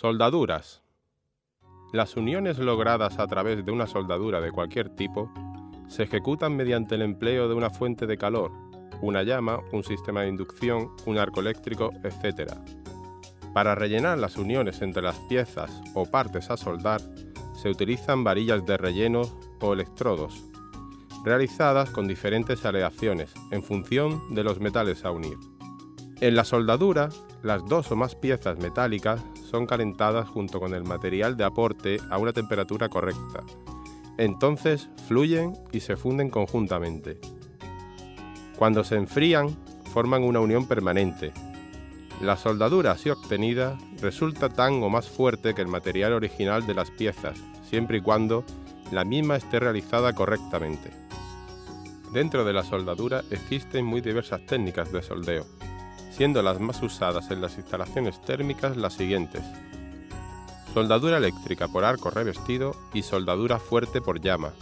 Soldaduras. Las uniones logradas a través de una soldadura de cualquier tipo se ejecutan mediante el empleo de una fuente de calor, una llama, un sistema de inducción, un arco eléctrico, etc. Para rellenar las uniones entre las piezas o partes a soldar, se utilizan varillas de relleno o electrodos, realizadas con diferentes aleaciones en función de los metales a unir. En la soldadura, las dos o más piezas metálicas son calentadas junto con el material de aporte a una temperatura correcta. Entonces fluyen y se funden conjuntamente. Cuando se enfrían, forman una unión permanente. La soldadura así obtenida resulta tan o más fuerte que el material original de las piezas, siempre y cuando la misma esté realizada correctamente. Dentro de la soldadura existen muy diversas técnicas de soldeo, siendo las más usadas en las instalaciones térmicas las siguientes. Soldadura eléctrica por arco revestido y soldadura fuerte por llama,